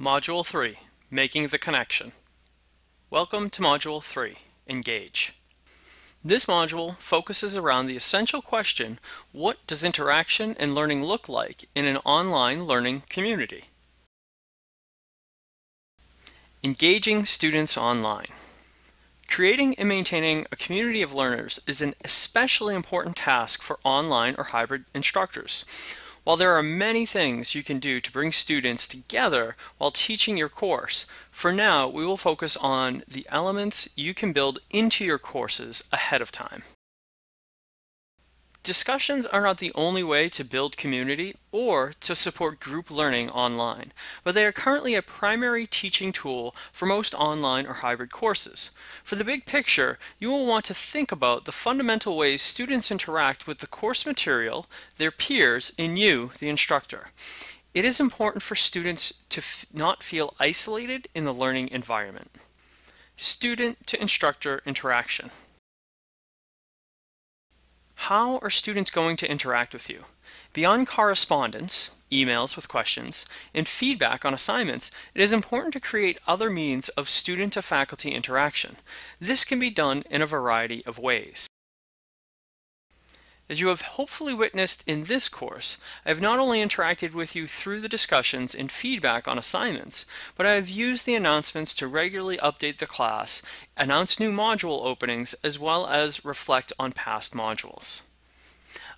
Module 3, Making the Connection. Welcome to Module 3, Engage. This module focuses around the essential question, what does interaction and learning look like in an online learning community? Engaging students online. Creating and maintaining a community of learners is an especially important task for online or hybrid instructors. While there are many things you can do to bring students together while teaching your course, for now we will focus on the elements you can build into your courses ahead of time. Discussions are not the only way to build community or to support group learning online, but they are currently a primary teaching tool for most online or hybrid courses. For the big picture, you will want to think about the fundamental ways students interact with the course material, their peers, and you, the instructor. It is important for students to not feel isolated in the learning environment. Student to instructor interaction. How are students going to interact with you? Beyond correspondence, emails with questions, and feedback on assignments, it is important to create other means of student to faculty interaction. This can be done in a variety of ways. As you have hopefully witnessed in this course, I have not only interacted with you through the discussions and feedback on assignments, but I have used the announcements to regularly update the class, announce new module openings, as well as reflect on past modules.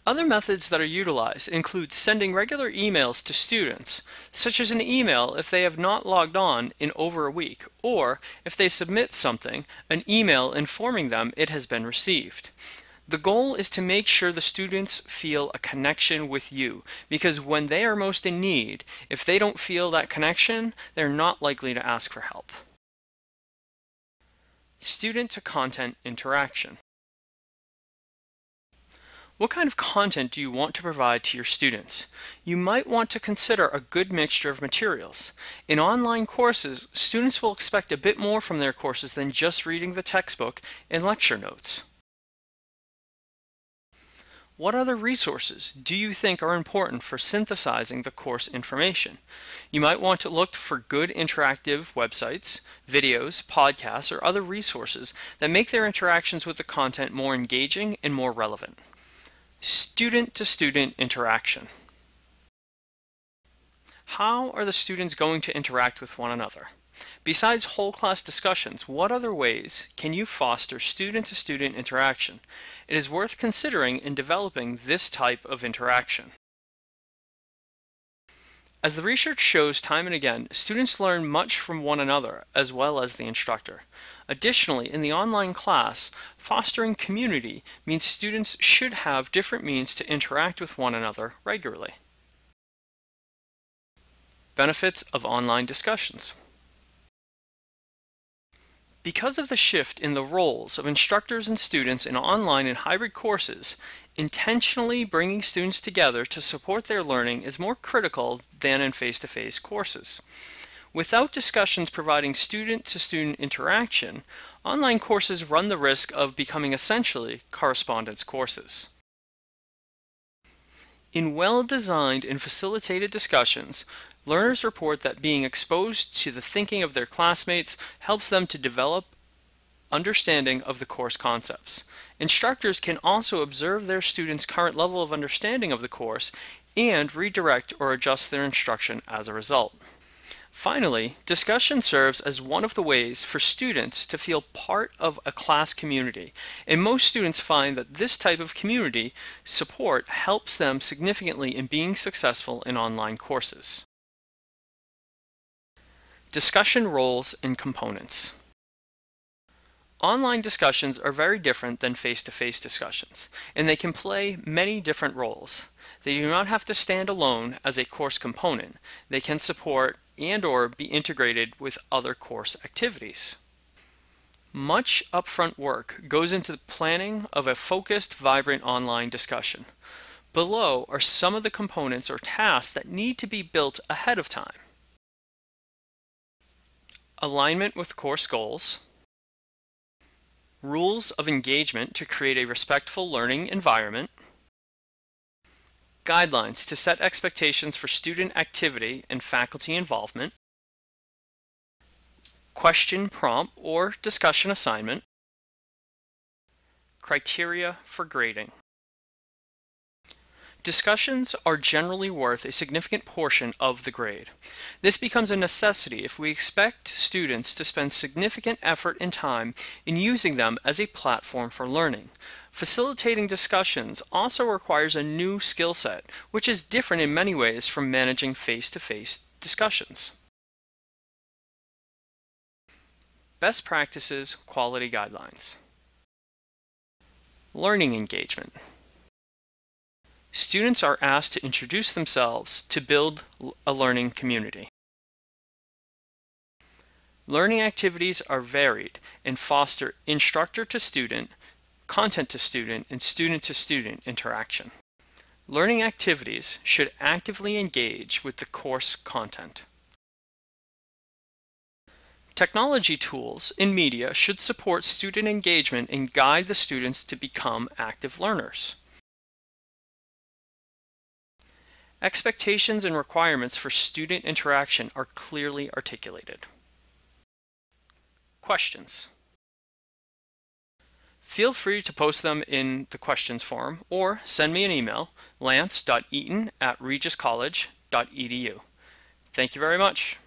Other methods that are utilized include sending regular emails to students, such as an email if they have not logged on in over a week, or if they submit something, an email informing them it has been received. The goal is to make sure the students feel a connection with you because when they are most in need, if they don't feel that connection, they're not likely to ask for help. Student to content interaction. What kind of content do you want to provide to your students? You might want to consider a good mixture of materials. In online courses, students will expect a bit more from their courses than just reading the textbook and lecture notes. What other resources do you think are important for synthesizing the course information? You might want to look for good interactive websites, videos, podcasts, or other resources that make their interactions with the content more engaging and more relevant. Student-to-student -student interaction. How are the students going to interact with one another? Besides whole class discussions, what other ways can you foster student-to-student -student interaction? It is worth considering in developing this type of interaction. As the research shows time and again, students learn much from one another as well as the instructor. Additionally, in the online class, fostering community means students should have different means to interact with one another regularly. Benefits of online discussions. Because of the shift in the roles of instructors and students in online and hybrid courses, intentionally bringing students together to support their learning is more critical than in face-to-face -face courses. Without discussions providing student-to-student -student interaction, online courses run the risk of becoming essentially correspondence courses. In well-designed and facilitated discussions, Learners report that being exposed to the thinking of their classmates helps them to develop understanding of the course concepts. Instructors can also observe their students' current level of understanding of the course and redirect or adjust their instruction as a result. Finally, discussion serves as one of the ways for students to feel part of a class community, and most students find that this type of community support helps them significantly in being successful in online courses. Discussion roles and components. Online discussions are very different than face-to-face -face discussions, and they can play many different roles. They do not have to stand alone as a course component. They can support and or be integrated with other course activities. Much upfront work goes into the planning of a focused, vibrant online discussion. Below are some of the components or tasks that need to be built ahead of time alignment with course goals, rules of engagement to create a respectful learning environment, guidelines to set expectations for student activity and faculty involvement, question prompt or discussion assignment, criteria for grading. Discussions are generally worth a significant portion of the grade. This becomes a necessity if we expect students to spend significant effort and time in using them as a platform for learning. Facilitating discussions also requires a new skill set, which is different in many ways from managing face-to-face -face discussions. Best Practices Quality Guidelines Learning Engagement Students are asked to introduce themselves to build a learning community. Learning activities are varied and foster instructor to student, content to student, and student to student interaction. Learning activities should actively engage with the course content. Technology tools in media should support student engagement and guide the students to become active learners. Expectations and requirements for student interaction are clearly articulated. Questions. Feel free to post them in the questions forum or send me an email, lance.eaton at regiscollege.edu. Thank you very much.